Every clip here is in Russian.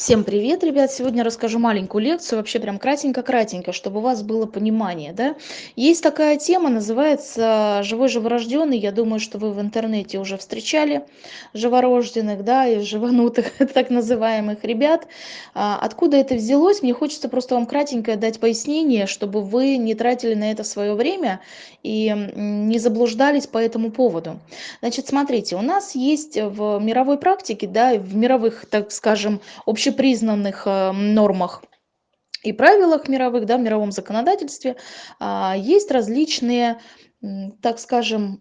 Всем привет, ребят! Сегодня расскажу маленькую лекцию, вообще прям кратенько-кратенько, чтобы у вас было понимание, да. Есть такая тема, называется «Живой живорожденный». Я думаю, что вы в интернете уже встречали живорожденных, да, и живанутых, так называемых ребят. А, откуда это взялось? Мне хочется просто вам кратенько дать пояснение, чтобы вы не тратили на это свое время и не заблуждались по этому поводу. Значит, смотрите, у нас есть в мировой практике, да, в мировых, так скажем, общепринятых общепризнанных э, нормах и правилах мировых, да, в мировом законодательстве а, есть различные, так скажем,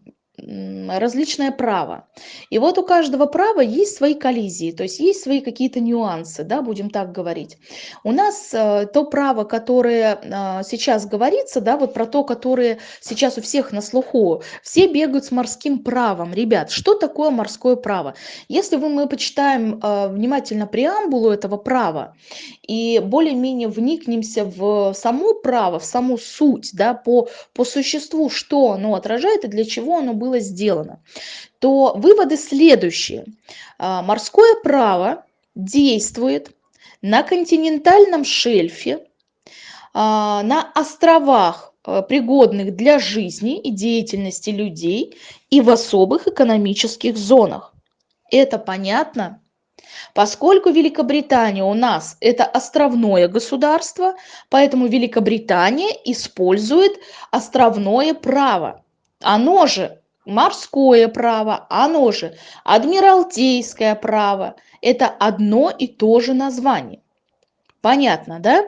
различное право. И вот у каждого права есть свои коллизии, то есть есть свои какие-то нюансы, да, будем так говорить. У нас э, то право, которое э, сейчас говорится, да, вот про то, которое сейчас у всех на слуху, все бегают с морским правом. Ребят, что такое морское право? Если вы, мы почитаем э, внимательно преамбулу этого права и более-менее вникнемся в само право, в саму суть, да, по, по существу, что оно отражает и для чего оно было было сделано, то выводы следующие. А, морское право действует на континентальном шельфе, а, на островах, а, пригодных для жизни и деятельности людей и в особых экономических зонах. Это понятно? Поскольку Великобритания у нас это островное государство, поэтому Великобритания использует островное право. Оно же морское право, оно же адмиралтейское право. Это одно и то же название. Понятно, да?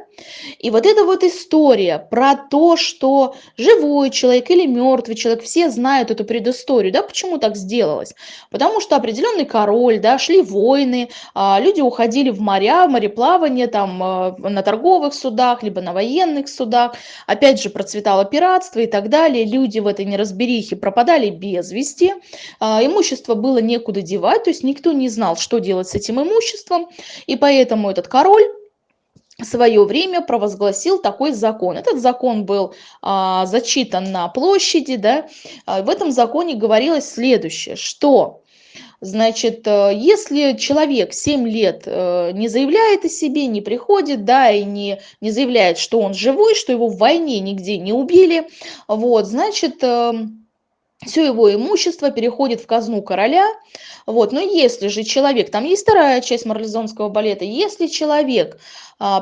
И вот эта вот история про то, что живой человек или мертвый человек, все знают эту предысторию, да, почему так сделалось? Потому что определенный король, да, шли войны, а, люди уходили в моря, в мореплавание, там, а, на торговых судах, либо на военных судах, опять же, процветало пиратство и так далее, люди в этой неразберихе пропадали без вести, а, имущество было некуда девать, то есть никто не знал, что делать с этим имуществом, и поэтому этот король свое время провозгласил такой закон. Этот закон был а, зачитан на площади, да, а, в этом законе говорилось следующее, что, значит, э, если человек 7 лет э, не заявляет о себе, не приходит, да, и не, не заявляет, что он живой, что его в войне нигде не убили, вот, значит, эм, все его имущество переходит в казну короля. Вот. Но если же человек, там есть вторая часть марлезонского балета, если человек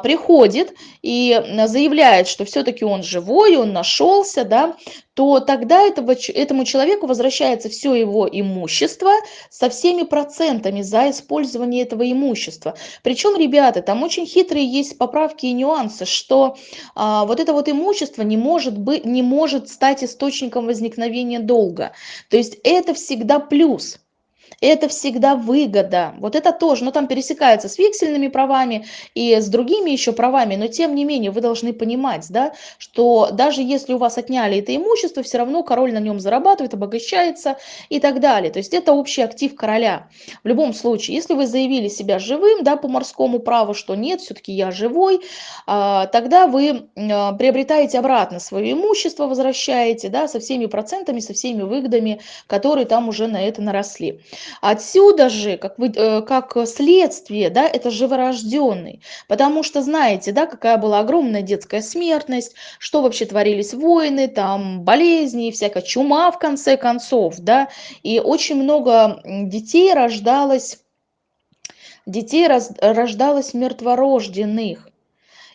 приходит и заявляет, что все-таки он живой, он нашелся, да, то тогда этого, этому человеку возвращается все его имущество со всеми процентами за использование этого имущества. Причем, ребята, там очень хитрые есть поправки и нюансы, что а, вот это вот имущество не может, быть, не может стать источником возникновения долга. То есть это всегда плюс это всегда выгода. Вот это тоже, но ну, там пересекается с вексельными правами и с другими еще правами, но тем не менее вы должны понимать, да, что даже если у вас отняли это имущество, все равно король на нем зарабатывает, обогащается и так далее. То есть это общий актив короля. В любом случае, если вы заявили себя живым, да, по морскому праву, что нет, все-таки я живой, а, тогда вы а, приобретаете обратно свое имущество, возвращаете, да, со всеми процентами, со всеми выгодами, которые там уже на это наросли. Отсюда же, как, вы, э, как следствие, да, это живорожденный. Потому что знаете, да, какая была огромная детская смертность, что вообще творились войны, там болезни, всякая чума в конце концов, да. И очень много детей рождалось, детей рождалось мертворожденных.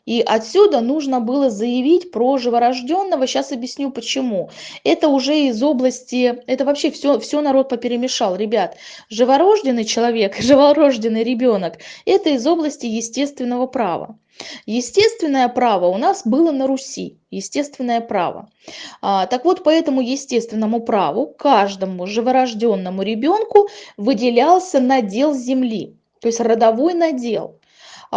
И отсюда нужно было заявить про живорожденного. Сейчас объясню почему. Это уже из области, это вообще все, все народ поперемешал. Ребят, живорожденный человек, живорожденный ребенок, это из области естественного права. Естественное право у нас было на Руси, естественное право. А, так вот, по этому естественному праву каждому живорожденному ребенку выделялся надел земли, то есть родовой надел.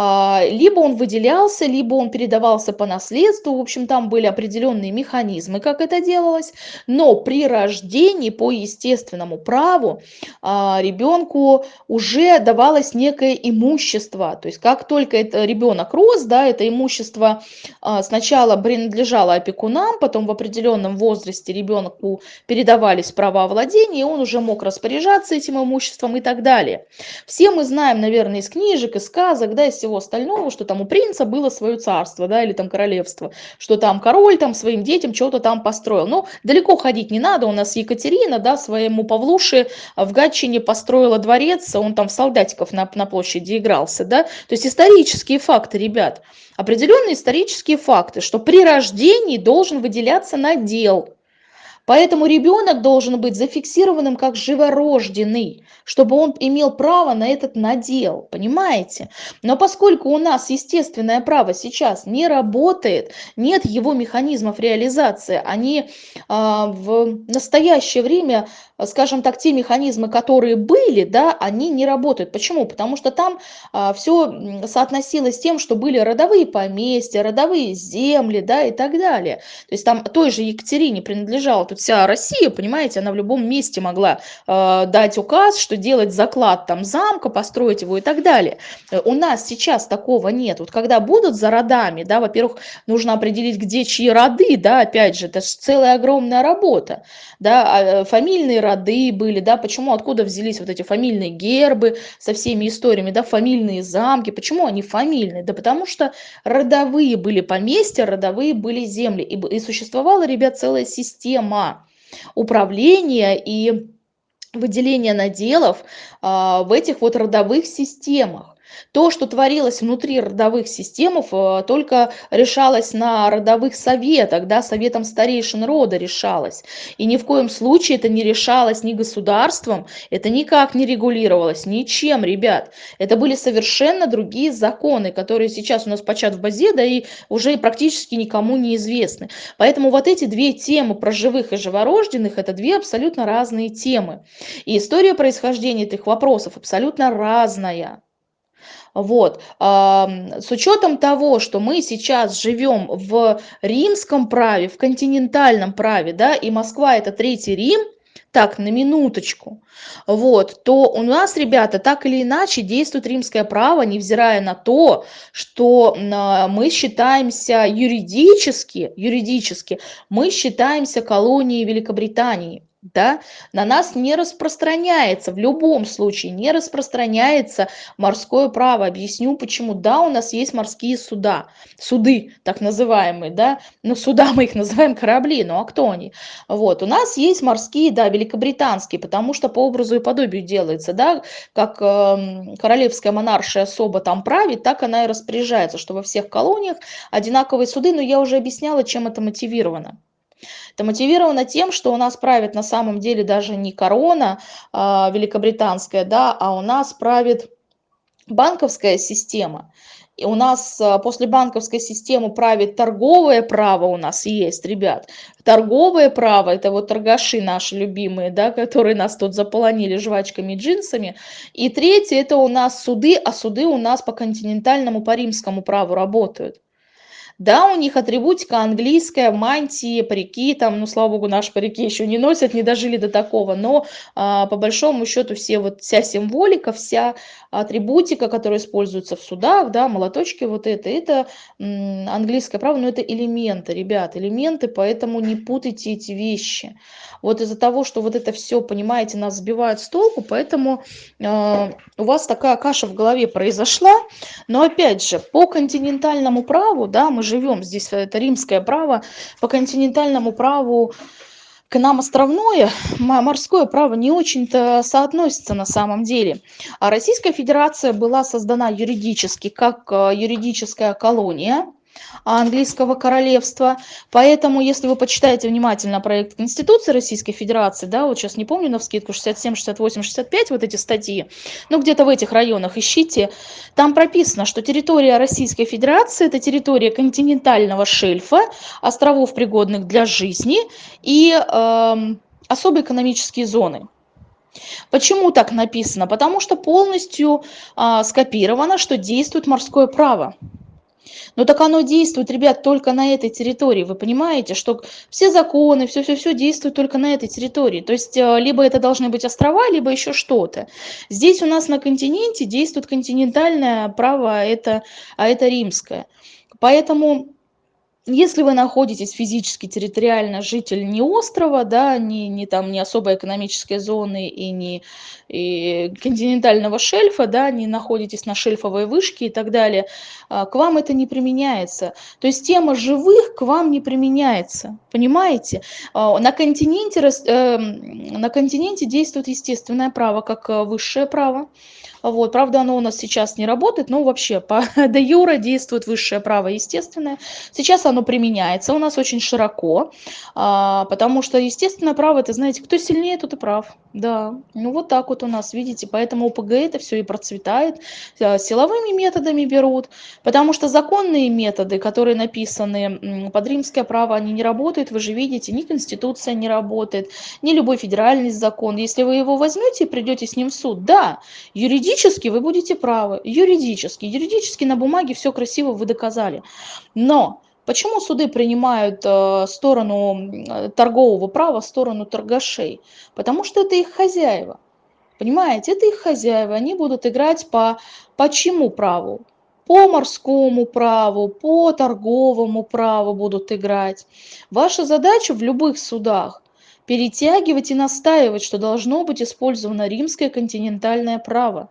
А, либо он выделялся, либо он передавался по наследству. В общем, там были определенные механизмы, как это делалось. Но при рождении по естественному праву а, ребенку уже давалось некое имущество. То есть как только это ребенок рос, да, это имущество а, сначала принадлежало опекунам, потом в определенном возрасте ребенку передавались права владения, и он уже мог распоряжаться этим имуществом и так далее. Все мы знаем, наверное, из книжек, из сказок, да, из всего остального, что там у принца было свое царство, да, или там королевство, что там король там своим детям что-то там построил. Но далеко ходить не надо, у нас Екатерина, да, своему Павлуше в Гатчине построила дворец, он там в солдатиков на, на площади игрался, да, то есть исторические факты, ребят, определенные исторические факты, что при рождении должен выделяться надел, Поэтому ребенок должен быть зафиксированным как живорожденный, чтобы он имел право на этот надел, понимаете? Но поскольку у нас естественное право сейчас не работает, нет его механизмов реализации, они а, в настоящее время скажем так, те механизмы, которые были, да, они не работают. Почему? Потому что там а, все соотносилось с тем, что были родовые поместья, родовые земли, да, и так далее. То есть там той же Екатерине принадлежала тут вся Россия, понимаете, она в любом месте могла э, дать указ, что делать заклад там замка, построить его и так далее. У нас сейчас такого нет. Вот когда будут за родами, да, во-первых, нужно определить, где чьи роды, да, опять же, это же целая огромная работа, да, а, фамильные роды были, да, почему, откуда взялись вот эти фамильные гербы со всеми историями, да, фамильные замки, почему они фамильные? Да потому что родовые были поместья, родовые были земли, и, и существовала, ребят, целая система управления и выделения наделов а, в этих вот родовых системах. То, что творилось внутри родовых систем, э, только решалось на родовых советах, да, советом старейшин рода решалось. И ни в коем случае это не решалось ни государством, это никак не регулировалось, ничем, ребят. Это были совершенно другие законы, которые сейчас у нас почат в базе, да и уже практически никому не известны. Поэтому вот эти две темы про живых и живорожденных, это две абсолютно разные темы. И история происхождения этих вопросов абсолютно разная. Вот. С учетом того, что мы сейчас живем в римском праве, в континентальном праве, да, и Москва это Третий Рим, так, на минуточку, вот, то у нас, ребята, так или иначе действует римское право, невзирая на то, что мы считаемся юридически, юридически, мы считаемся колонией Великобритании да, на нас не распространяется, в любом случае не распространяется морское право. Объясню почему. Да, у нас есть морские суда, суды так называемые, да, но суда мы их называем корабли, ну а кто они? Вот, у нас есть морские, да, великобританские, потому что по образу и подобию делается, да, как э, королевская монаршая особо там правит, так она и распоряжается, что во всех колониях одинаковые суды, но я уже объясняла, чем это мотивировано. Это мотивировано тем, что у нас правит на самом деле даже не корона а, великобританская, да, а у нас правит банковская система. И у нас а, после банковской системы правит торговое право у нас есть, ребят. Торговое право, это вот торгаши наши любимые, да, которые нас тут заполонили жвачками и джинсами. И третье, это у нас суды, а суды у нас по континентальному, по римскому праву работают. Да, у них атрибутика английская, мантии, парики, там, ну, слава богу, наши парики еще не носят, не дожили до такого, но а, по большому счету все вот, вся символика, вся атрибутика, которая используется в судах, да, молоточки вот это, это английское право, но это элементы, ребят, элементы, поэтому не путайте эти вещи. Вот из-за того, что вот это все, понимаете, нас сбивает с толку, поэтому э, у вас такая каша в голове произошла, но опять же, по континентальному праву, да, мы живем, здесь это римское право, по континентальному праву к нам островное, морское право не очень-то соотносится на самом деле. А Российская Федерация была создана юридически как э, юридическая колония, английского королевства. Поэтому, если вы почитаете внимательно проект Конституции Российской Федерации, да, вот сейчас не помню на вскидку 67, 68, 65, вот эти статьи, ну где-то в этих районах ищите, там прописано, что территория Российской Федерации это территория континентального шельфа, островов пригодных для жизни и э, особые экономические зоны. Почему так написано? Потому что полностью э, скопировано, что действует морское право. Но так оно действует, ребят, только на этой территории. Вы понимаете, что все законы, все-все-все действует только на этой территории. То есть э, либо это должны быть острова, либо еще что-то. Здесь у нас на континенте действует континентальное право, а это, а это римское. Поэтому если вы находитесь физически, территориально житель не острова, да, не, не там не особой экономической зоны и не и континентального шельфа, да, не находитесь на шельфовой вышке и так далее, а, к вам это не применяется. То есть тема живых к вам не применяется, понимаете? А, на континенте, эм, на континенте действует естественное право, как э, высшее право. Вот, правда, оно у нас сейчас не работает, но вообще по де юре действует высшее право естественное. Сейчас оно применяется у нас очень широко, а, потому что естественное право, это, знаете, кто сильнее, тот и прав. Да, ну вот так вот у нас, видите, поэтому ОПГ это все и процветает, а, силовыми методами берут, потому что законные методы, которые написаны под римское право, они не работают, вы же видите, ни Конституция не работает, ни любой федеральный закон. Если вы его возьмете и придете с ним в суд, да, юридически юридически вы будете правы, юридически, юридически на бумаге все красиво вы доказали. Но почему суды принимают э, сторону торгового права, сторону торгашей? Потому что это их хозяева. Понимаете, это их хозяева, они будут играть по, по чему праву? По морскому праву, по торговому праву будут играть. Ваша задача в любых судах перетягивать и настаивать, что должно быть использовано римское континентальное право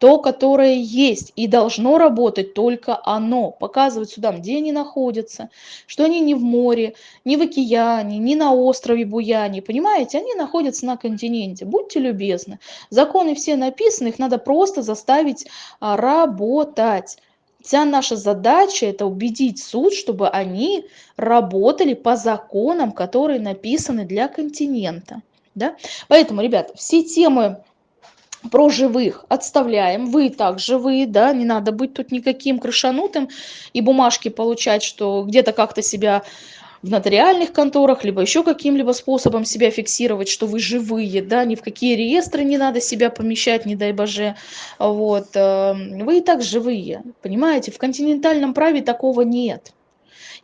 то, которое есть, и должно работать только оно, показывать судам, где они находятся, что они не в море, не в океане, не на острове Буяне, понимаете, они находятся на континенте, будьте любезны. Законы все написаны, их надо просто заставить а, работать. Вся наша задача – это убедить суд, чтобы они работали по законам, которые написаны для континента. Да? Поэтому, ребята, все темы про живых отставляем, вы так живые, да, не надо быть тут никаким крышанутым и бумажки получать, что где-то как-то себя в нотариальных конторах, либо еще каким-либо способом себя фиксировать, что вы живые, да, ни в какие реестры не надо себя помещать, не дай боже, вот, эм, вы и так живые, понимаете, в континентальном праве такого нет.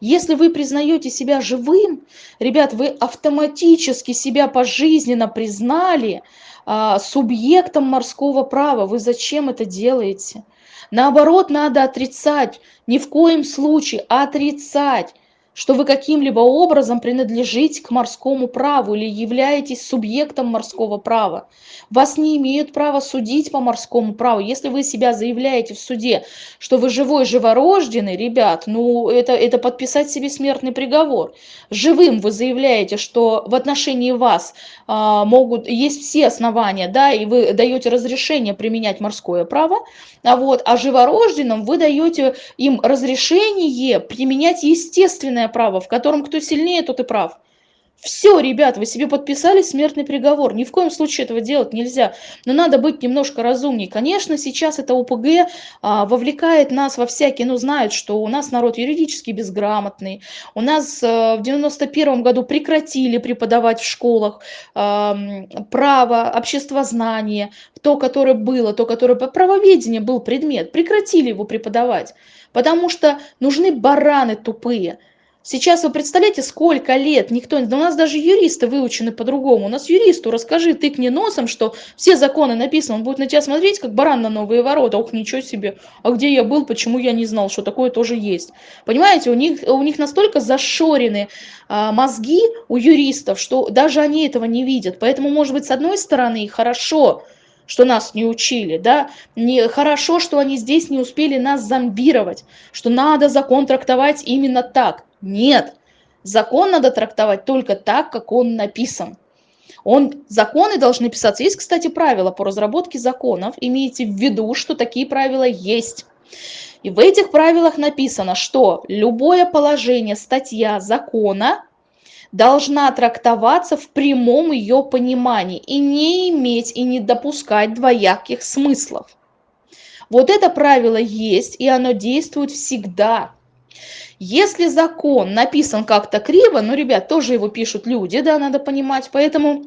Если вы признаете себя живым, ребят, вы автоматически себя пожизненно признали, а, субъектом морского права. Вы зачем это делаете? Наоборот, надо отрицать, ни в коем случае отрицать что вы каким-либо образом принадлежите к морскому праву или являетесь субъектом морского права. Вас не имеют права судить по морскому праву. Если вы себя заявляете в суде, что вы живой, живорожденный, ребят, ну это, это подписать себе смертный приговор. Живым вы заявляете, что в отношении вас а, могут, есть все основания, да, и вы даете разрешение применять морское право, а, вот, а живорожденным вы даете им разрешение применять естественное смертное право, в котором кто сильнее, тот и прав. Все, ребят, вы себе подписали смертный приговор. Ни в коем случае этого делать нельзя. Но надо быть немножко разумнее. Конечно, сейчас это ОПГ а, вовлекает нас во всякие, ну, знают, что у нас народ юридически безграмотный. У нас а, в 91 году прекратили преподавать в школах а, право, обществознание, то, которое было, то, которое по правоведению был предмет. Прекратили его преподавать, потому что нужны бараны тупые. Сейчас вы представляете, сколько лет никто... Да у нас даже юристы выучены по-другому. У нас юристу расскажи, тыкни носом, что все законы написаны. Он будет на тебя смотреть, как баран на новые ворота. Ох, ничего себе. А где я был, почему я не знал, что такое тоже есть. Понимаете, у них, у них настолько зашорены а, мозги у юристов, что даже они этого не видят. Поэтому, может быть, с одной стороны, хорошо, что нас не учили, да, не, хорошо, что они здесь не успели нас зомбировать, что надо закон трактовать именно так. Нет, закон надо трактовать только так, как он написан. Он, законы должны писаться. Есть, кстати, правила по разработке законов. Имейте в виду, что такие правила есть. И в этих правилах написано, что любое положение, статья закона должна трактоваться в прямом ее понимании и не иметь и не допускать двояких смыслов. Вот это правило есть, и оно действует всегда. Если закон написан как-то криво, ну, ребят, тоже его пишут люди, да, надо понимать, поэтому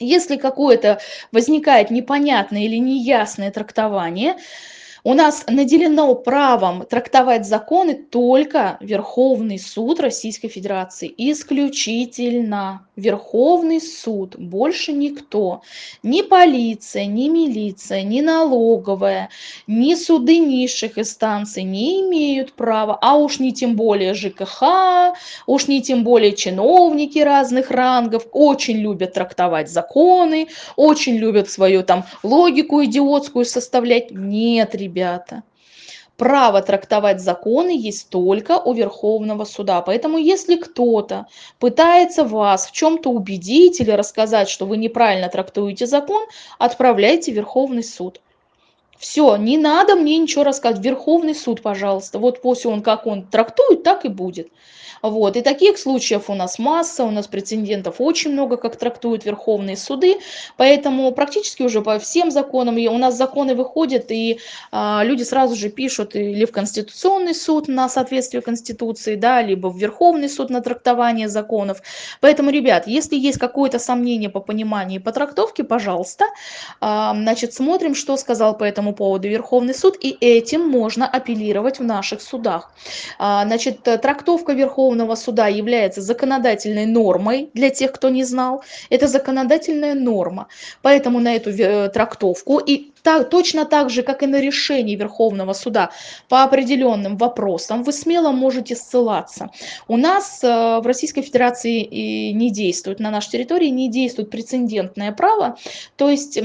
если какое-то возникает непонятное или неясное трактование, у нас наделено правом трактовать законы только Верховный суд Российской Федерации, исключительно. Верховный суд, больше никто. Ни полиция, ни милиция, ни налоговая, ни суды низших инстанций не имеют права, а уж не тем более ЖКХ, уж не тем более чиновники разных рангов, очень любят трактовать законы, очень любят свою там логику идиотскую составлять. Нет, ребята право трактовать законы есть только у Верховного суда. Поэтому если кто-то пытается вас в чем-то убедить или рассказать, что вы неправильно трактуете закон, отправляйте в Верховный суд. Все, не надо мне ничего рассказывать. Верховный суд, пожалуйста. Вот после он как он трактует, так и будет. Вот. И таких случаев у нас масса, у нас прецедентов очень много, как трактуют верховные суды, поэтому практически уже по всем законам, и у нас законы выходят, и а, люди сразу же пишут или в Конституционный суд на соответствие Конституции, да, либо в Верховный суд на трактование законов. Поэтому, ребят, если есть какое-то сомнение по пониманию и по трактовке, пожалуйста, а, значит, смотрим, что сказал по этому поводу Верховный суд, и этим можно апеллировать в наших судах. А, значит, трактовка Верховного Верховного суда является законодательной нормой, для тех, кто не знал, это законодательная норма. Поэтому на эту э, трактовку и так, точно так же, как и на решение Верховного суда по определенным вопросам, вы смело можете ссылаться. У нас э, в Российской Федерации не действует, на нашей территории не действует прецедентное право, то есть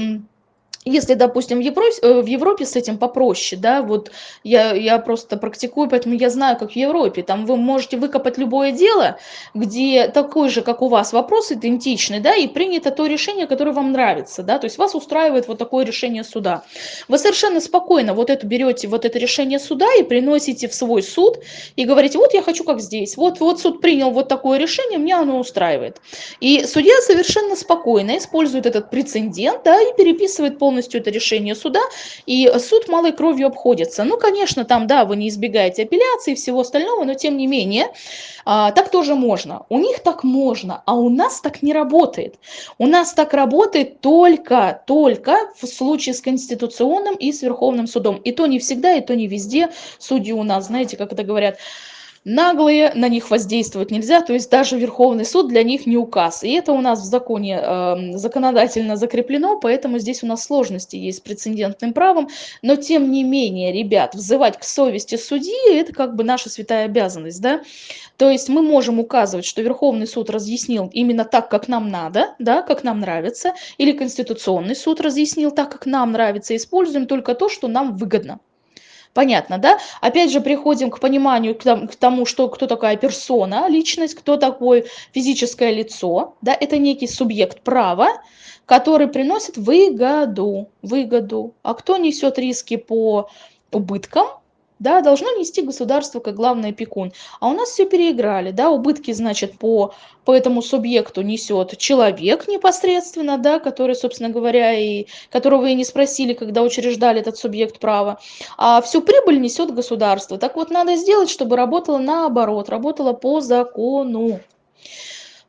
если, допустим, в Европе, э, в Европе с этим попроще, да, вот я, я просто практикую, поэтому я знаю, как в Европе, там вы можете выкопать любое дело, где такой же, как у вас, вопрос идентичный, да, и принято то решение, которое вам нравится, да, то есть вас устраивает вот такое решение суда. Вы совершенно спокойно вот это берете, вот это решение суда и приносите в свой суд и говорите, вот я хочу как здесь, вот, вот суд принял вот такое решение, меня оно устраивает. И судья совершенно спокойно использует этот прецедент, да, и переписывает полностью полностью это решение суда, и суд малой кровью обходится. Ну, конечно, там, да, вы не избегаете апелляции и всего остального, но тем не менее, а, так тоже можно. У них так можно, а у нас так не работает. У нас так работает только, только в случае с Конституционным и с Верховным судом. И то не всегда, и то не везде. Судьи у нас, знаете, как это говорят, наглые, на них воздействовать нельзя, то есть даже Верховный суд для них не указ. И это у нас в законе э, законодательно закреплено, поэтому здесь у нас сложности есть с прецедентным правом, но тем не менее, ребят, взывать к совести судьи – это как бы наша святая обязанность, да, то есть мы можем указывать, что Верховный суд разъяснил именно так, как нам надо, да, как нам нравится, или Конституционный суд разъяснил так, как нам нравится, используем только то, что нам выгодно. Понятно, да? Опять же, приходим к пониманию, к тому, что кто такая персона, личность, кто такое физическое лицо. Да? Это некий субъект права, который приносит выгоду. выгоду. А кто несет риски по убыткам? Да, должно нести государство как главный опекун. А у нас все переиграли, да, убытки, значит, по, по этому субъекту несет человек непосредственно, да, который, собственно говоря, и которого и не спросили, когда учреждали этот субъект права, а всю прибыль несет государство. Так вот, надо сделать, чтобы работало наоборот, работало по закону.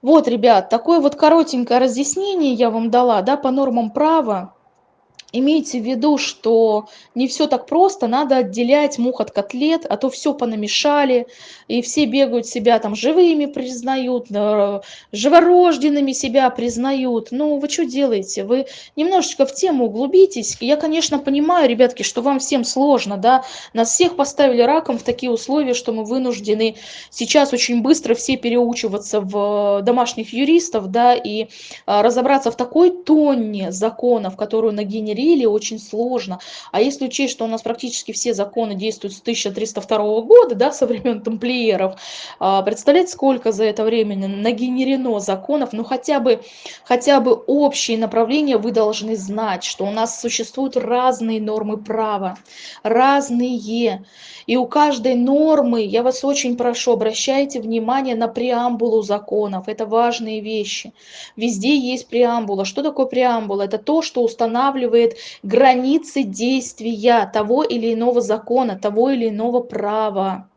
Вот, ребят, такое вот коротенькое разъяснение я вам дала, да, по нормам права имейте в виду, что не все так просто, надо отделять мух от котлет, а то все понамешали, и все бегают себя там живыми признают, живорожденными себя признают. Ну, вы что делаете? Вы немножечко в тему углубитесь. Я, конечно, понимаю, ребятки, что вам всем сложно, да, нас всех поставили раком в такие условия, что мы вынуждены сейчас очень быстро все переучиваться в домашних юристов, да, и а, разобраться в такой тонне законов, которую нагенерировали говорили, очень сложно. А если учесть, что у нас практически все законы действуют с 1302 года, да, со времен тамплиеров, а, представляете, сколько за это время нагенерено законов, ну хотя бы, хотя бы общие направления вы должны знать, что у нас существуют разные нормы права, разные. И у каждой нормы, я вас очень прошу, обращайте внимание на преамбулу законов. Это важные вещи. Везде есть преамбула. Что такое преамбула? Это то, что устанавливает границы действия того или иного закона, того или иного права.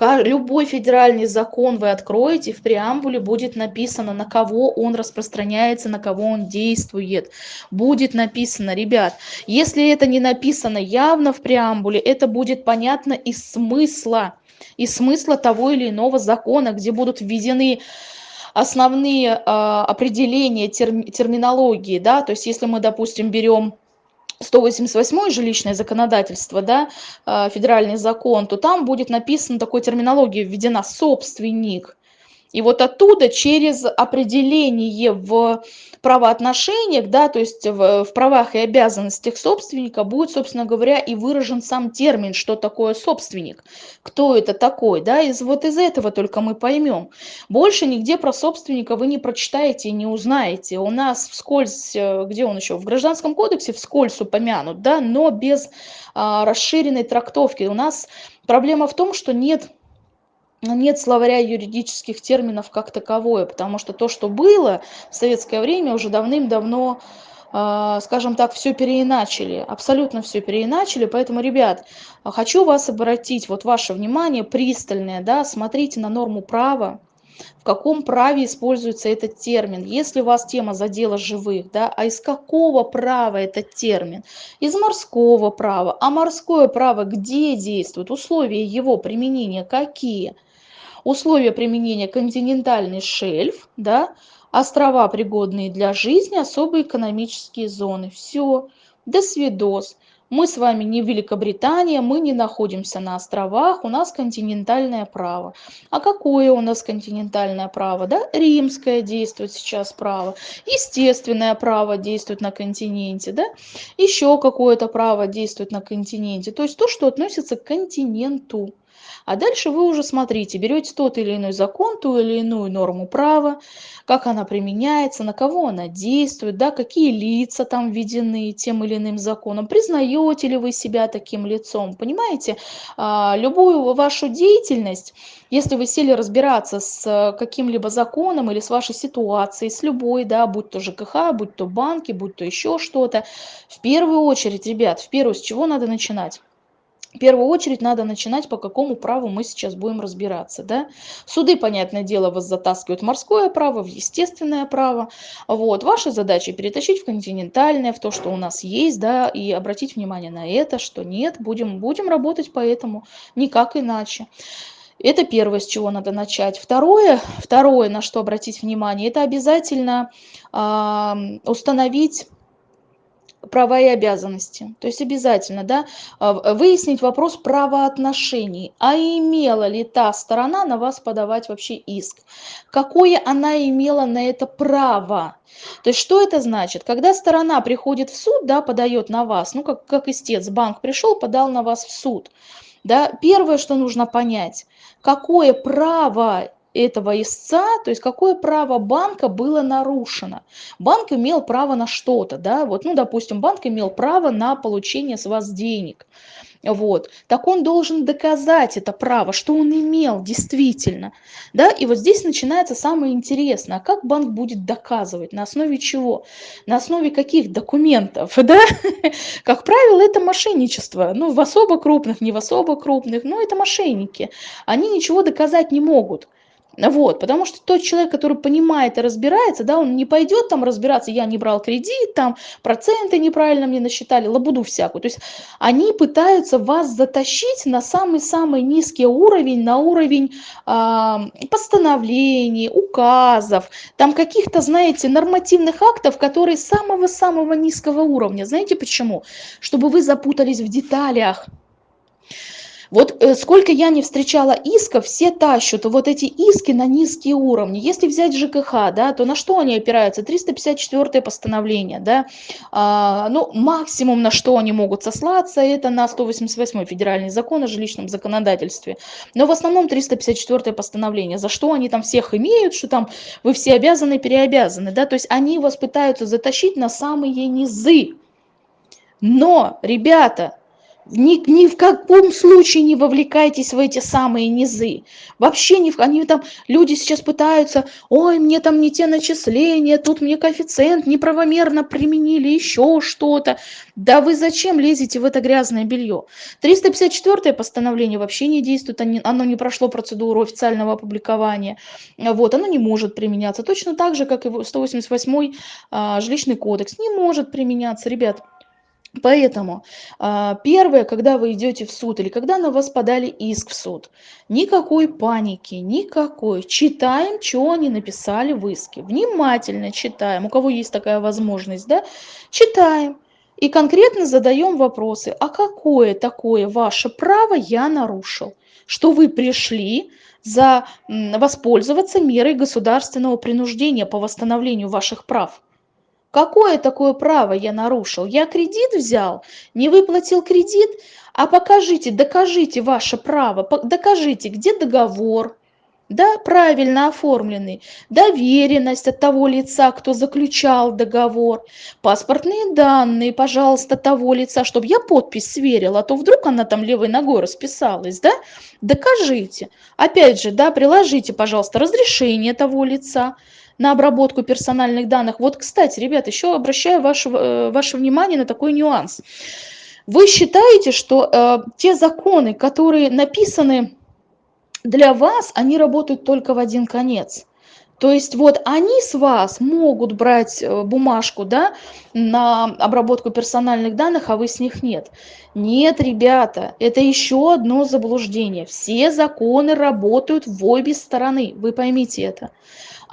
Любой федеральный закон вы откроете, в преамбуле будет написано, на кого он распространяется, на кого он действует. Будет написано, ребят, если это не написано явно в преамбуле, это будет понятно из смысла, из смысла того или иного закона, где будут введены основные а, определения терм, терминологии, да, то есть если мы, допустим, берем 188 жилищное законодательство, да, а, федеральный закон, то там будет написано такой терминология введена собственник. И вот оттуда через определение в правоотношениях, да, то есть в, в правах и обязанностях собственника будет, собственно говоря, и выражен сам термин, что такое собственник, кто это такой, да, из вот из этого только мы поймем. Больше нигде про собственника вы не прочитаете и не узнаете. У нас вскользь, э, где он еще, в Гражданском кодексе вскользь упомянут, да, но без а, расширенной трактовки. У нас проблема в том, что нет нет словаря юридических терминов как таковое, потому что то, что было в советское время, уже давным-давно, э, скажем так, все переиначили, абсолютно все переиначили. Поэтому, ребят, хочу вас обратить, вот ваше внимание пристальное, да, смотрите на норму права, в каком праве используется этот термин. Если у вас тема задела живых, да, а из какого права этот термин? Из морского права. А морское право где действует? Условия его применения какие? Условия применения континентальный шельф, да, острова, пригодные для жизни, особые экономические зоны. Все, до свидос. Мы с вами не Великобритания, мы не находимся на островах, у нас континентальное право. А какое у нас континентальное право? Да? Римское действует сейчас право, естественное право действует на континенте, да? еще какое-то право действует на континенте, то есть то, что относится к континенту. А дальше вы уже смотрите, берете тот или иной закон, ту или иную норму права, как она применяется, на кого она действует, да, какие лица там введены тем или иным законом, признаете ли вы себя таким лицом, понимаете? А, любую вашу деятельность, если вы сели разбираться с каким-либо законом или с вашей ситуацией, с любой, да, будь то ЖКХ, будь то банки, будь то еще что-то, в первую очередь, ребят, в первую, с чего надо начинать? В первую очередь надо начинать, по какому праву мы сейчас будем разбираться. Да? Суды, понятное дело, вас затаскивают в морское право, в естественное право. Вот. Ваша задача перетащить в континентальное, в то, что у нас есть, да, и обратить внимание на это, что нет, будем, будем работать по этому, никак иначе. Это первое, с чего надо начать. Второе, второе на что обратить внимание, это обязательно э, установить права и обязанности. То есть обязательно да, а, выяснить вопрос правоотношений. А имела ли та сторона на вас подавать вообще иск? Какое она имела на это право? То есть что это значит? Когда сторона приходит в суд, да, подает на вас, ну как, как истец, банк пришел, подал на вас в суд. Да, первое, что нужно понять, какое право этого истца, то есть какое право банка было нарушено. Банк имел право на что-то, да, вот, ну, допустим, банк имел право на получение с вас денег, вот, так он должен доказать это право, что он имел действительно, да, и вот здесь начинается самое интересное, а как банк будет доказывать, на основе чего, на основе каких документов, да, как правило, это мошенничество, ну, в особо крупных, не в особо крупных, но это мошенники, они ничего доказать не могут, вот, потому что тот человек, который понимает и разбирается, да, он не пойдет там разбираться, я не брал кредит, там проценты неправильно мне насчитали, лабуду всякую. То есть они пытаются вас затащить на самый-самый низкий уровень, на уровень э, постановлений, указов, там каких-то, знаете, нормативных актов, которые самого-самого низкого уровня. Знаете почему? Чтобы вы запутались в деталях. Вот э, сколько я не встречала исков, все тащат вот эти иски на низкие уровни. Если взять ЖКХ, да, то на что они опираются? 354 постановление, да, а, ну, максимум на что они могут сослаться, это на 188 федеральный закон о жилищном законодательстве. Но в основном 354 постановление, за что они там всех имеют, что там вы все обязаны, переобязаны, да, то есть они вас пытаются затащить на самые низы. Но, ребята, ни, ни в каком случае не вовлекайтесь в эти самые низы. Вообще ни в они там, люди сейчас пытаются, ой, мне там не те начисления, тут мне коэффициент неправомерно применили, еще что-то. Да вы зачем лезете в это грязное белье? 354 постановление вообще не действует, оно не прошло процедуру официального опубликования. Вот, оно не может применяться. Точно так же, как и 188 а, жилищный кодекс, не может применяться, ребят Поэтому а, первое, когда вы идете в суд или когда на вас подали иск в суд, никакой паники, никакой. Читаем, что они написали в иске. Внимательно читаем. У кого есть такая возможность, да? Читаем. И конкретно задаем вопросы. А какое такое ваше право я нарушил? Что вы пришли за воспользоваться мерой государственного принуждения по восстановлению ваших прав? Какое такое право я нарушил? Я кредит взял, не выплатил кредит, а покажите, докажите ваше право, докажите, где договор, да, правильно оформленный, доверенность от того лица, кто заключал договор, паспортные данные, пожалуйста, того лица, чтобы я подпись сверила, а то вдруг она там левой ногой расписалась, да, докажите. Опять же, да, приложите, пожалуйста, разрешение того лица, на обработку персональных данных. Вот, кстати, ребят, еще обращаю ваше, э, ваше внимание на такой нюанс. Вы считаете, что э, те законы, которые написаны для вас, они работают только в один конец. То есть вот они с вас могут брать э, бумажку да, на обработку персональных данных, а вы с них нет. Нет, ребята, это еще одно заблуждение. Все законы работают в обе стороны, вы поймите это.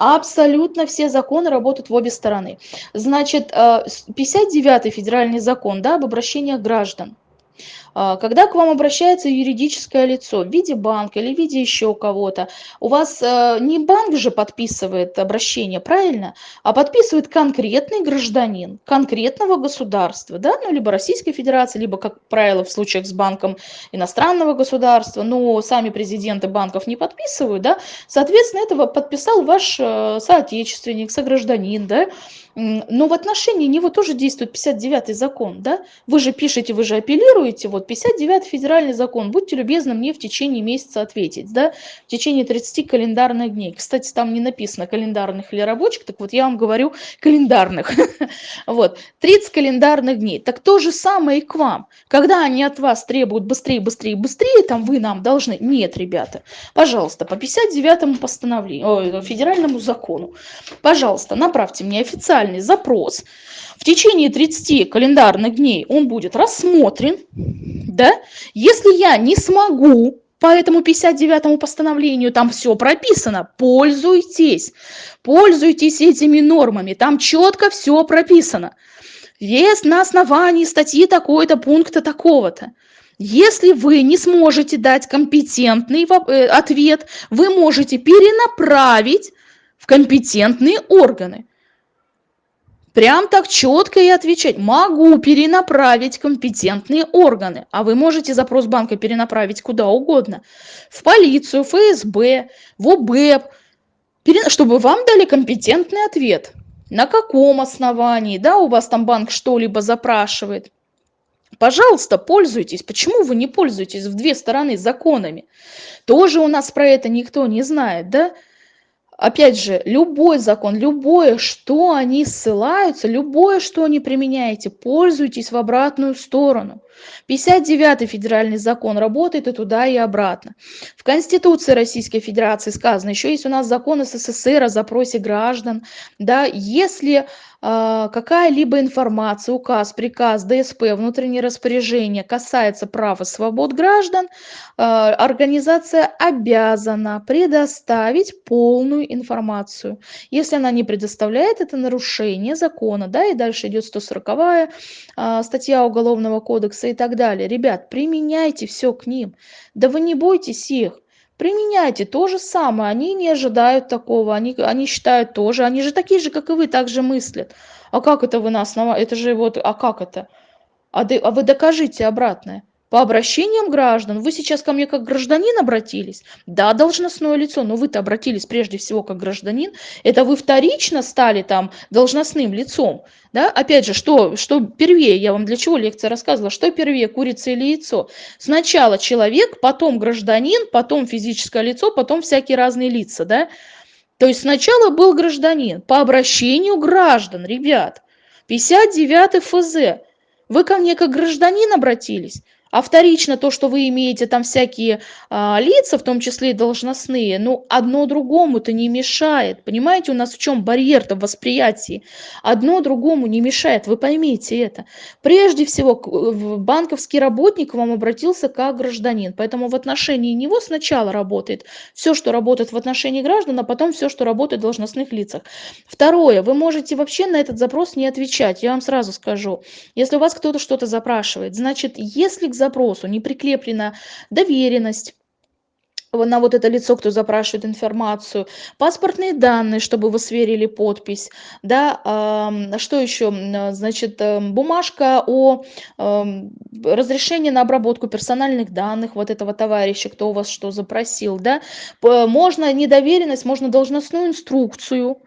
Абсолютно все законы работают в обе стороны. Значит, 59-й э, федеральный закон да, об обращениях граждан. А, когда к вам обращается юридическое лицо в виде банка или в виде еще кого-то, у вас э, не банк же подписывает обращение, правильно? А подписывает конкретный гражданин конкретного государства, да, ну, либо Российской Федерации, либо, как правило, в случаях с банком иностранного государства, но сами президенты банков не подписывают, да, соответственно, этого подписал ваш э, соотечественник, согражданин, да, но в отношении него тоже действует 59 закон, да? Вы же пишете, вы же апеллируете, вот 59 федеральный закон, будьте любезны мне в течение месяца ответить, да? В течение 30 календарных дней. Кстати, там не написано календарных или рабочих, так вот я вам говорю календарных. Вот, 30 календарных дней. Так то же самое и к вам. Когда они от вас требуют быстрее, быстрее, быстрее, там вы нам должны. Нет, ребята, пожалуйста, по 59 постановлению, федеральному закону, пожалуйста, направьте мне индивидуальный запрос, в течение 30 календарных дней он будет рассмотрен, да, если я не смогу по этому 59-му постановлению, там все прописано, пользуйтесь, пользуйтесь этими нормами, там четко все прописано. Вес на основании статьи такой-то, пункта такого-то. Если вы не сможете дать компетентный э, ответ, вы можете перенаправить в компетентные органы. Прям так четко и отвечать. Могу перенаправить компетентные органы. А вы можете запрос банка перенаправить куда угодно. В полицию, ФСБ, в ОБЭП. Чтобы вам дали компетентный ответ. На каком основании, да, у вас там банк что-либо запрашивает. Пожалуйста, пользуйтесь. Почему вы не пользуетесь в две стороны законами? Тоже у нас про это никто не знает, да? Опять же, любой закон, любое, что они ссылаются, любое, что они применяете, пользуйтесь в обратную сторону. 59-й федеральный закон работает и туда, и обратно. В Конституции Российской Федерации сказано, еще есть у нас закон СССР о запросе граждан. Да, если а, какая-либо информация, указ, приказ, ДСП, внутреннее распоряжение касается прав и свобод граждан, а, организация обязана предоставить полную информацию. Если она не предоставляет, это нарушение закона, да, и дальше идет 140 а, статья Уголовного кодекса и так далее. Ребят, применяйте все к ним. Да вы не бойтесь их. Применяйте то же самое. Они не ожидают такого. Они они считают тоже. Они же такие же как и вы также мыслят. А как это вы на основании это же вот а как это? А, ты, а вы докажите обратное по обращениям граждан. Вы сейчас ко мне как гражданин обратились? Да, должностное лицо, но вы-то обратились прежде всего как гражданин. Это вы вторично стали там должностным лицом. Да? Опять же, что, что первее, я вам для чего лекция рассказывала, что первее, курица или яйцо? Сначала человек, потом гражданин, потом физическое лицо, потом всякие разные лица. Да? То есть сначала был гражданин по обращению граждан, ребят. 59 ФЗ. Вы ко мне как гражданин обратились, А вторично то, что вы имеете там всякие а, лица, в том числе и должностные, ну, одно другому-то не мешает. Понимаете, у нас в чем барьер-то в восприятии? Одно другому не мешает, вы поймите это. Прежде всего, банковский работник к вам обратился как гражданин, поэтому в отношении него сначала работает все, что работает в отношении граждан, а потом все, что работает в должностных лицах. Второе, вы можете вообще на этот запрос не отвечать, я вам сразу скажу. Если у вас кто-то что-то запрашивает, значит, если к запросу не прикреплена доверенность, на вот это лицо, кто запрашивает информацию, паспортные данные, чтобы вы сверили подпись, да, что еще, значит, эм, бумажка о разрешении на обработку персональных данных вот этого товарища, кто у вас что запросил, да, можно недоверенность, можно должностную инструкцию,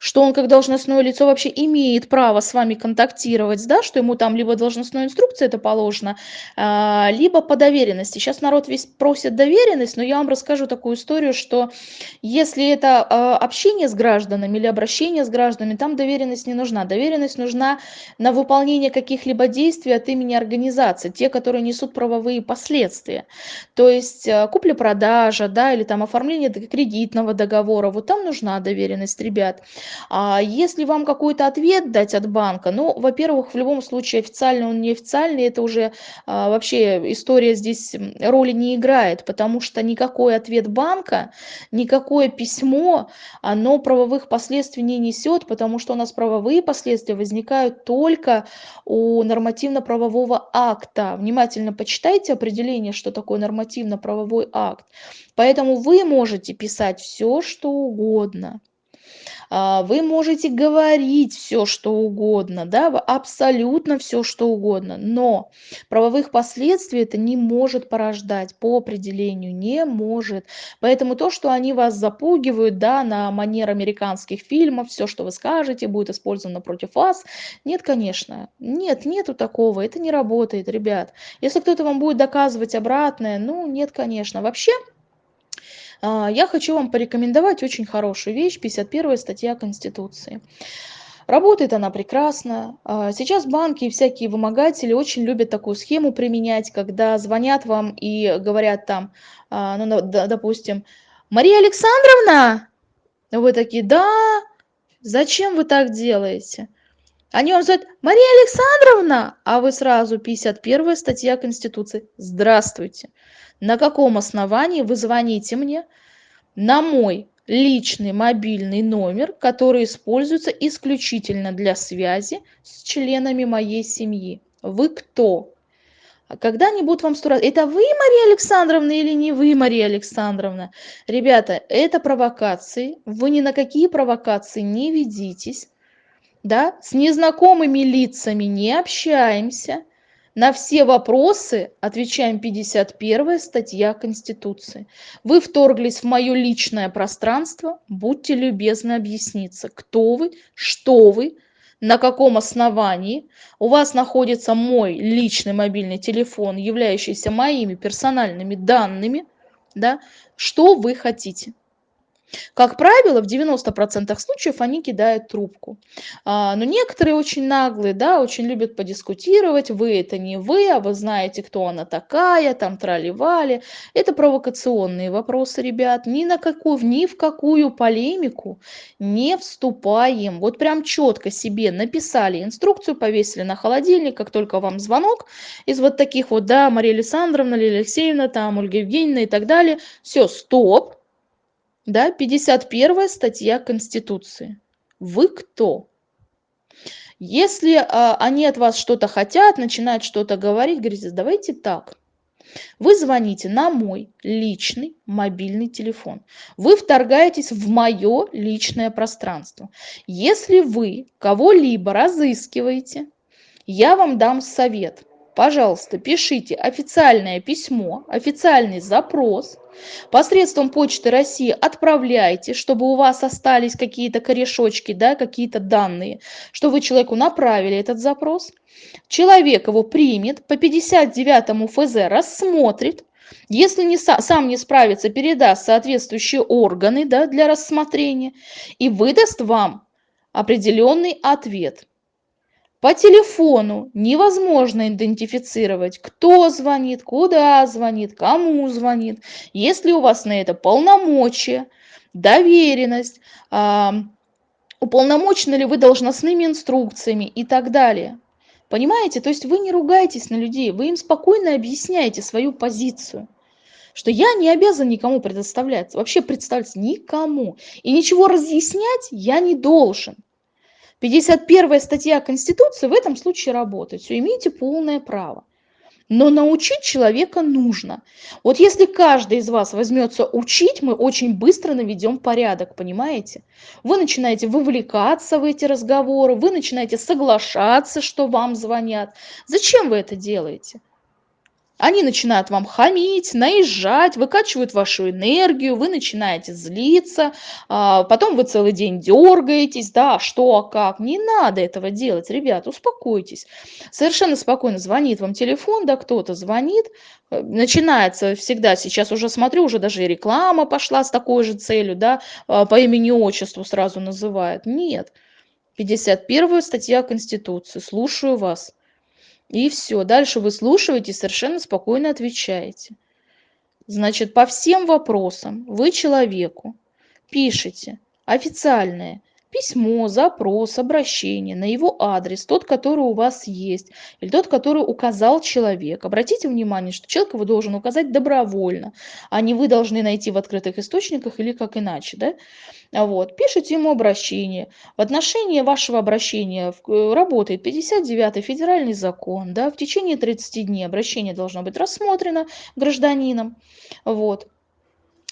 что он как должностное лицо вообще имеет право с вами контактировать, да, что ему там либо должностной инструкции это положено, а, либо по доверенности. Сейчас народ весь просит доверенность, но я вам расскажу такую историю, что если это а, общение с гражданами или обращение с гражданами, там доверенность не нужна. Доверенность нужна на выполнение каких-либо действий от имени организации, те, которые несут правовые последствия. То есть а, купля-продажа, да, или там оформление кредитного договора, вот там нужна доверенность, ребят. А если вам какой-то ответ дать от банка, ну, во-первых, в любом случае официальный он неофициальный, это уже а, вообще история здесь роли не играет, потому что никакой ответ банка, никакое письмо, оно правовых последствий не несет, потому что у нас правовые последствия возникают только у нормативно-правового акта. Внимательно почитайте определение, что такое нормативно-правовой акт. Поэтому вы можете писать все, что угодно. А, вы можете говорить все, что угодно, да, абсолютно все, что угодно, но правовых последствий это не может порождать по определению, не может. Поэтому то, что они вас запугивают, да, на манер американских фильмов, все, что вы скажете, будет использовано против вас, нет, конечно, нет, нету такого, это не работает, ребят. Если кто-то вам будет доказывать обратное, ну, нет, конечно. Вообще, я хочу вам порекомендовать очень хорошую вещь, 51 статья Конституции. Работает она прекрасно. А, сейчас банки и всякие вымогатели очень любят такую схему применять, когда звонят вам и говорят там, а, ну, допустим, Мария Александровна, вы такие, да, зачем вы так делаете? Они вам говорят, Мария Александровна, а вы сразу 51 статья Конституции. Здравствуйте. На каком основании вы звоните мне на мой личный мобильный номер, который используется исключительно для связи с членами моей семьи? Вы кто? А когда-нибудь вам сто раз... Это вы, Мария Александровна, или не вы, Мария Александровна? Ребята, это провокации. Вы ни на какие провокации не ведитесь. Да? С незнакомыми лицами не общаемся. На все вопросы отвечаем 51 статья Конституции. Вы вторглись в мое личное пространство, будьте любезны объясниться, кто вы, что вы, на каком основании у вас находится мой личный мобильный телефон, являющийся моими персональными данными, да, что вы хотите. Как правило, в 90% случаев они кидают трубку. А, но некоторые очень наглые, да, очень любят подискутировать. Вы это не вы, а вы знаете, кто она такая, там трали-вали. Это провокационные вопросы, ребят. Ни на какую, ни в какую полемику не вступаем. Вот прям четко себе написали инструкцию, повесили на холодильник, как только вам звонок из вот таких вот, да, Мария Александровна, Лилия Алексеевна, там, Ольга Евгеньевна и так далее. Все, стоп да, 51 статья Конституции. Вы кто? Если а, они от вас что-то хотят, начинают что-то говорить, говорите, давайте так. Вы звоните на мой личный мобильный телефон. Вы вторгаетесь в мое личное пространство. Если вы кого-либо разыскиваете, я вам дам совет. Пожалуйста, пишите официальное письмо, официальный запрос. Посредством почты россии отправляйте чтобы у вас остались какие-то корешочки да какие-то данные что вы человеку направили этот запрос. Человек его примет по 59 фз рассмотрит. Если не сам не справится передаст соответствующие органы да, для рассмотрения и выдаст вам определенный ответ По телефону невозможно идентифицировать, кто звонит, куда звонит, кому звонит. Если у вас на это полномочия, доверенность, уполномочены ли вы должностными инструкциями и так далее. Понимаете? То есть вы не ругаетесь на людей, вы им спокойно объясняете свою позицию что я не обязан никому предоставлять, вообще представить никому. И ничего разъяснять я не должен. 51 статья Конституции в этом случае работает. Все, имеете полное право. Но научить человека нужно. Вот если каждый из вас возьмется учить, мы очень быстро наведем порядок, понимаете? Вы начинаете вовлекаться в эти разговоры, вы начинаете соглашаться, что вам звонят. Зачем вы это делаете? Они начинают вам хамить, наезжать, выкачивают вашу энергию, вы начинаете злиться, а, потом вы целый день дергаетесь, да, что, а как. Не надо этого делать, ребят, успокойтесь. Совершенно спокойно звонит вам телефон, да, кто-то звонит, начинается всегда, сейчас уже смотрю, уже даже и реклама пошла с такой же целью, да, а, по имени-отчеству сразу называют. Нет. 51 статья Конституции. Слушаю вас. И все. Дальше вы слушаете совершенно спокойно отвечаете. Значит, по всем вопросам вы человеку пишете официальное письмо, запрос, обращение на его адрес, тот, который у вас есть, или тот, который указал человек. Обратите внимание, что человек его должен указать добровольно, а не вы должны найти в открытых источниках или как иначе. Да? Вот. Пишите ему обращение. В отношении вашего обращения э, работает 59-й федеральный закон. Да? В течение 30 дней обращение должно быть рассмотрено гражданином. Вот.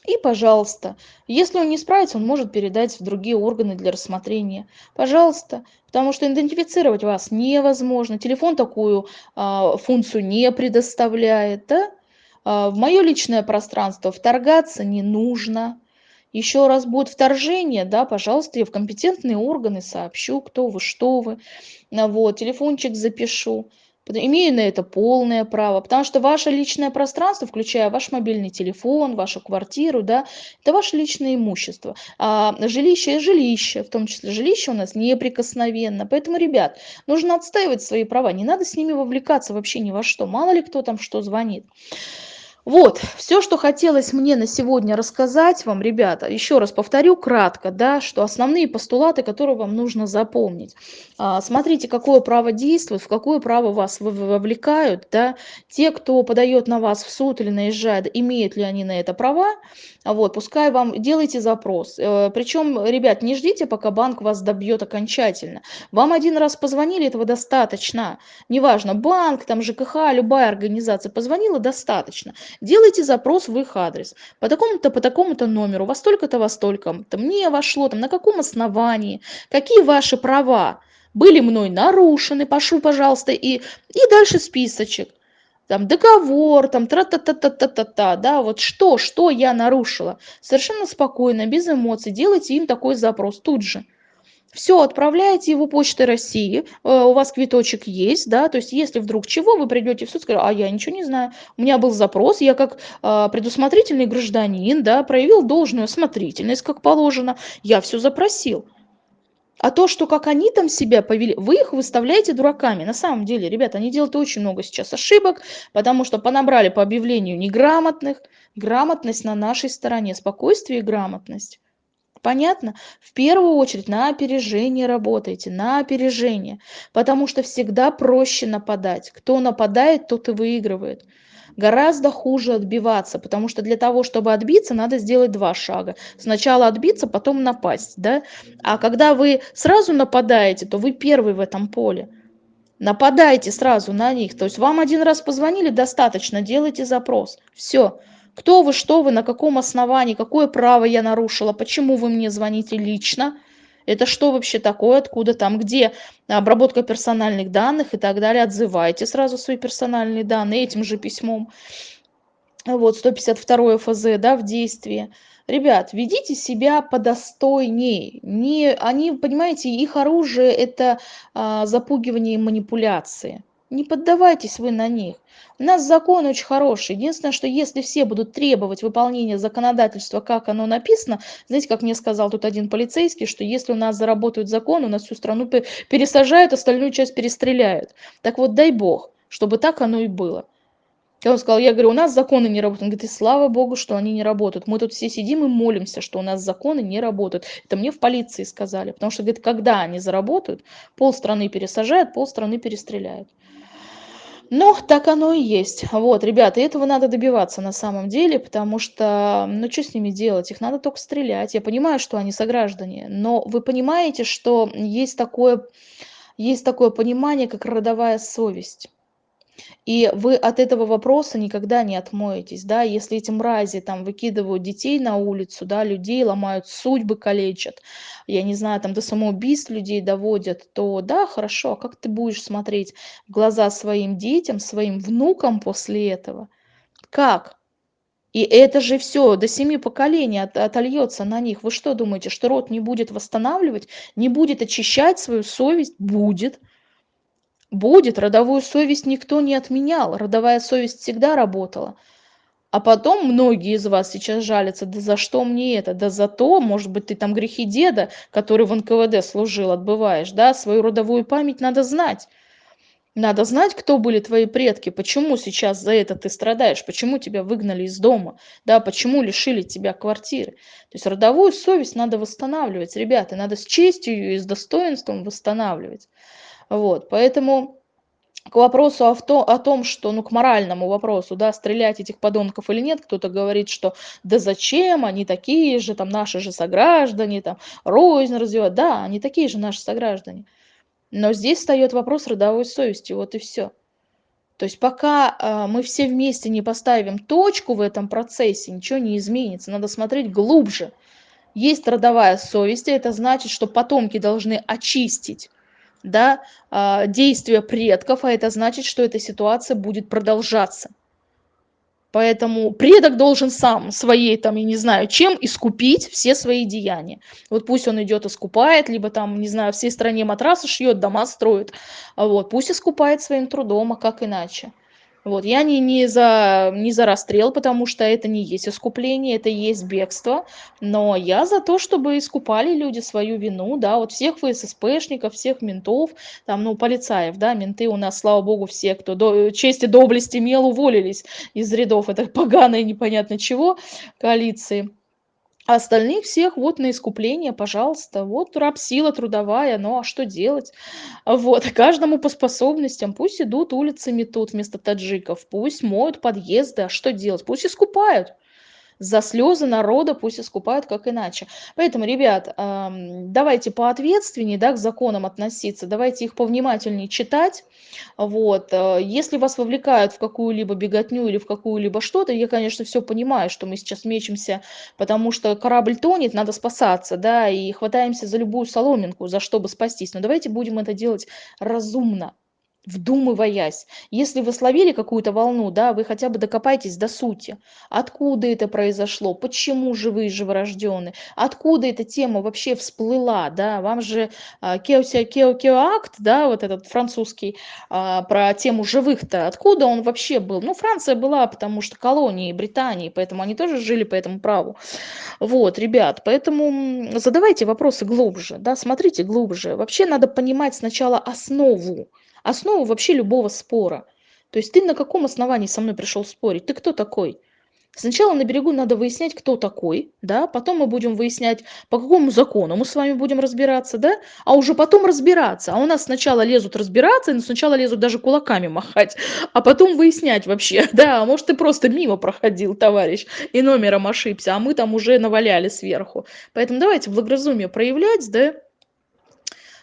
И, пожалуйста, если он не справится, он может передать в другие органы для рассмотрения. Пожалуйста, потому что идентифицировать вас невозможно. Телефон такую а, функцию не предоставляет. Да? А, в мое личное пространство вторгаться не нужно. Еще раз будет вторжение, да, пожалуйста, я в компетентные органы сообщу, кто вы, что вы. Вот, телефончик запишу имею на это полное право, потому что ваше личное пространство, включая ваш мобильный телефон, вашу квартиру, да, это ваше личное имущество. А жилище жилище, в том числе жилище у нас неприкосновенно. Поэтому, ребят, нужно отстаивать свои права, не надо с ними вовлекаться вообще ни во что. Мало ли кто там что звонит. Вот, все, что хотелось мне на сегодня рассказать вам, ребята, еще раз повторю кратко, да, что основные постулаты, которые вам нужно запомнить. А, смотрите, какое право действует, в какое право вас вовлекают, да, те, кто подает на вас в суд или наезжает, имеют ли они на это права, вот, пускай вам, делайте запрос. Э, Причем, ребят, не ждите, пока банк вас добьет окончательно. Вам один раз позвонили, этого достаточно. Неважно, банк, там ЖКХ, любая организация позвонила, достаточно делайте запрос в их адрес. По такому-то по такому-то номеру во столько-то во столько-то. Мне вошло там на каком основании какие ваши права были мной нарушены пошу пожалуйста и и дальше списочек. Там договор там тра та та та та та та да вот что что я нарушила. Совершенно спокойно без эмоций делайте им такой запрос тут же все, отправляете его почтой России, э, у вас квиточек есть, да, то есть если вдруг чего, вы придете в суд, скажете, а я ничего не знаю, у меня был запрос, я как э, предусмотрительный гражданин, да, проявил должную осмотрительность, как положено, я все запросил. А то, что как они там себя повели, вы их выставляете дураками. На самом деле, ребята, они делают очень много сейчас ошибок, потому что понабрали по объявлению неграмотных. Грамотность на нашей стороне, спокойствие и грамотность. Понятно? В первую очередь на опережение работайте, на опережение, потому что всегда проще нападать. Кто нападает, тот и выигрывает. Гораздо хуже отбиваться, потому что для того, чтобы отбиться, надо сделать два шага. Сначала отбиться, потом напасть. Да? А когда вы сразу нападаете, то вы первый в этом поле. Нападайте сразу на них. То есть вам один раз позвонили, достаточно, делайте запрос. Все. Кто вы, что вы, на каком основании, какое право я нарушила, почему вы мне звоните лично, это что вообще такое, откуда там, где обработка персональных данных и так далее. Отзывайте сразу свои персональные данные этим же письмом. Вот, 152 ФЗ, да, в действии. Ребят, ведите себя подостойнее. Не, они, понимаете, их оружие – это а, запугивание и манипуляции. Не поддавайтесь вы на них. У нас закон очень хороший. Единственное, что если все будут требовать выполнения законодательства, как оно написано, знаете, как мне сказал тут один полицейский, что если у нас заработают закон, у нас всю страну пересажают, остальную часть перестреляют. Так вот, дай бог, чтобы так оно и было. Я он сказал, я говорю, у нас законы не работают. Он говорит, и слава богу, что они не работают. Мы тут все сидим и молимся, что у нас законы не работают. Это мне в полиции сказали. Потому что, говорит, когда они заработают, полстраны пересажают, полстраны перестреляют. Но так оно и есть. Вот, ребята, этого надо добиваться на самом деле, потому что, ну, что с ними делать? Их надо только стрелять. Я понимаю, что они сограждане, но вы понимаете, что есть такое, есть такое понимание, как родовая совесть. И вы от этого вопроса никогда не отмоетесь, да, если эти мрази там выкидывают детей на улицу, да, людей ломают, судьбы калечат, я не знаю, там до самоубийств людей доводят, то да, хорошо, а как ты будешь смотреть в глаза своим детям, своим внукам после этого? Как? И это же все до семи поколений от, отольется на них. Вы что думаете, что род не будет восстанавливать, не будет очищать свою совесть? Будет. Будет, родовую совесть никто не отменял, родовая совесть всегда работала. А потом многие из вас сейчас жалятся, да за что мне это? Да за то, может быть, ты там грехи деда, который в НКВД служил, отбываешь, да? Свою родовую память надо знать. Надо знать, кто были твои предки, почему сейчас за это ты страдаешь, почему тебя выгнали из дома, да, почему лишили тебя квартиры. То есть родовую совесть надо восстанавливать, ребята, надо с честью и с достоинством восстанавливать. Вот, поэтому к вопросу о, то, о том, что, ну, к моральному вопросу, да, стрелять этих подонков или нет, кто-то говорит, что да зачем, они такие же, там, наши же сограждане, там, рознь развивать, да, они такие же наши сограждане. Но здесь встает вопрос родовой совести, вот и все. То есть пока э, мы все вместе не поставим точку в этом процессе, ничего не изменится. Надо смотреть глубже. Есть родовая совесть, и это значит, что потомки должны очистить да, а, действия предков, а это значит, что эта ситуация будет продолжаться. Поэтому предок должен сам своей, там, я не знаю, чем искупить все свои деяния. Вот пусть он идет искупает, либо там, не знаю, всей стране матрасы шьет, дома строит. Вот, пусть искупает своим трудом, а как иначе. Вот, я не, не, за, не за расстрел, потому что это не есть искупление, это есть бегство, но я за то, чтобы искупали люди свою вину, да, вот всех ФССПшников, всех ментов, там, ну, полицаев, да, менты у нас, слава богу, все, кто до, честь и доблесть имел, уволились из рядов этой поганой непонятно чего коалиции. А остальных всех вот на искупление, пожалуйста. Вот раб сила трудовая, ну а что делать? Вот, каждому по способностям. Пусть идут улицами тут вместо таджиков, пусть моют подъезды, а что делать? Пусть искупают за слезы народа пусть искупают как иначе. Поэтому, ребят, давайте поответственнее да, к законам относиться, давайте их повнимательнее читать. Вот. Э, если вас вовлекают в какую-либо беготню или в какую-либо что-то, я, конечно, все понимаю, что мы сейчас мечемся, потому что корабль тонет, надо спасаться, да, и хватаемся за любую соломинку, за чтобы спастись. Но давайте будем это делать разумно вдумываясь. Если вы словили какую-то волну, да, вы хотя бы докопайтесь до сути. Откуда это произошло? Почему живые живорожденные? Откуда эта тема вообще всплыла? Да? Вам же а, Кеося Кео Кеоакт, да, вот этот французский, а, про тему живых-то, откуда он вообще был? Ну, Франция была, потому что колонии Британии, поэтому они тоже жили по этому праву. Вот, ребят, поэтому задавайте вопросы глубже, да, смотрите глубже. Вообще надо понимать сначала основу основу вообще любого спора. То есть ты на каком основании со мной пришел спорить? Ты кто такой? Сначала на берегу надо выяснять, кто такой, да, потом мы будем выяснять, по какому закону мы с вами будем разбираться, да, а уже потом разбираться. А у нас сначала лезут разбираться, но сначала лезут даже кулаками махать, а потом выяснять вообще, да, а может ты просто мимо проходил, товарищ, и номером ошибся, а мы там уже наваляли сверху. Поэтому давайте благоразумие проявлять, да,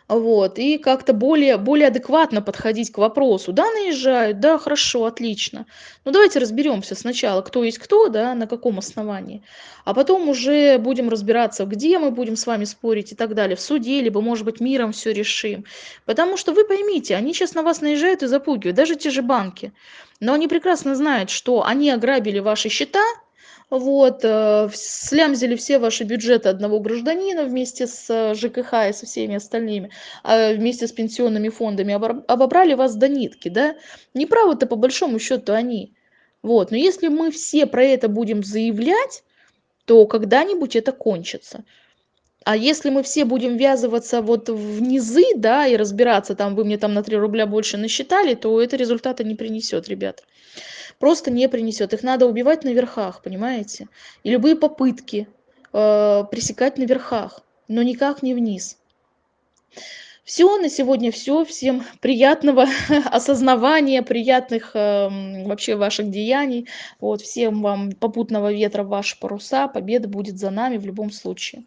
вот, и как-то более, более адекватно подходить к вопросу. Да, наезжают, да, хорошо, отлично. Но давайте разберемся сначала, кто есть кто, да, на каком основании. А потом уже будем разбираться, где мы будем с вами спорить и так далее. В суде, либо, может быть, миром все решим. Потому что вы поймите, они сейчас на вас наезжают и запугивают, даже те же банки. Но они прекрасно знают, что они ограбили ваши счета, Вот, э, слямзили все ваши бюджеты одного гражданина вместе с ЖКХ и со всеми остальными, а вместе с пенсионными фондами, обобрали вас до нитки, да? Не правы-то по большому счету они. Вот, но если мы все про это будем заявлять, то когда-нибудь это кончится. А если мы все будем ввязываться вот в низы, да, и разбираться, там, вы мне там на 3 рубля больше насчитали, то это результата не принесет, ребят. Просто не принесет. Их надо убивать на верхах, понимаете? И любые попытки э, пресекать на верхах, но никак не вниз. Все, на сегодня все. Всем приятного осознавания, приятных э, вообще ваших деяний. Вот, всем вам попутного ветра ваши паруса. Победа будет за нами в любом случае.